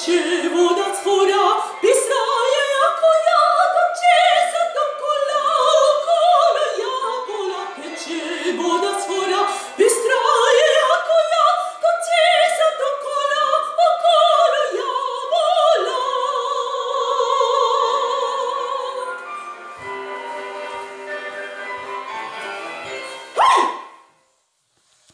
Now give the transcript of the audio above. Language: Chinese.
许不的